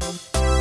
you